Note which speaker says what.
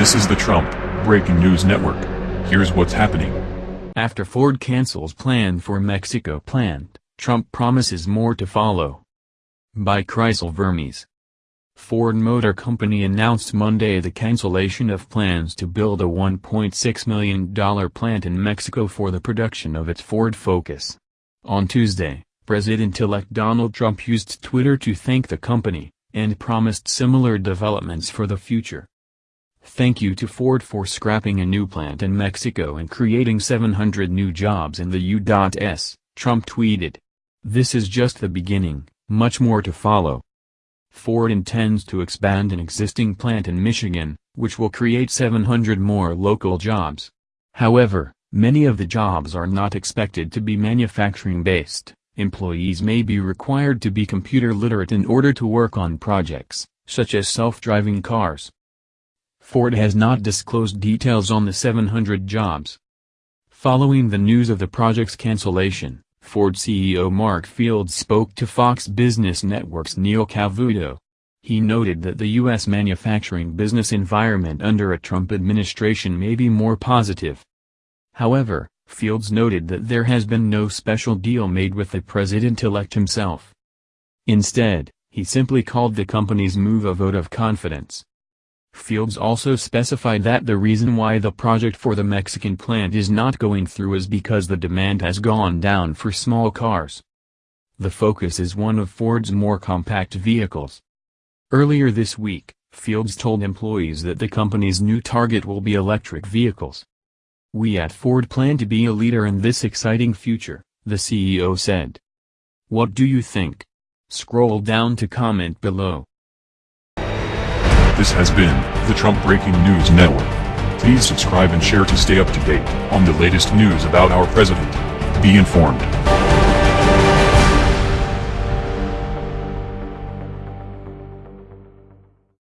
Speaker 1: This is the Trump Breaking News Network. Here's what's happening.
Speaker 2: After Ford cancels plan for Mexico plant, Trump promises more to follow. By Chrysler Vermes. Ford Motor Company announced Monday the cancellation of plans to build a $1.6 million plant in Mexico for the production of its Ford Focus. On Tuesday, President-elect Donald Trump used Twitter to thank the company, and promised similar developments for the future. Thank you to Ford for scrapping a new plant in Mexico and creating 700 new jobs in the U.S., Trump tweeted. This is just the beginning, much more to follow. Ford intends to expand an existing plant in Michigan, which will create 700 more local jobs. However, many of the jobs are not expected to be manufacturing-based. Employees may be required to be computer literate in order to work on projects, such as self-driving cars. Ford has not disclosed details on the 700 jobs. Following the news of the project's cancellation, Ford CEO Mark Fields spoke to Fox Business Network's Neil Cavuto. He noted that the U.S. manufacturing business environment under a Trump administration may be more positive. However, Fields noted that there has been no special deal made with the president-elect himself. Instead, he simply called the company's move a vote of confidence. Fields also specified that the reason why the project for the Mexican plant is not going through is because the demand has gone down for small cars. The Focus is one of Ford's more compact vehicles. Earlier this week, Fields told employees that the company's new target will be electric vehicles. We at Ford plan to be a leader in this exciting future, the CEO said. What do you think? Scroll down to comment below.
Speaker 1: This has been the Trump Breaking News Network. Please subscribe and share to stay up to date on the latest news about our president. Be informed.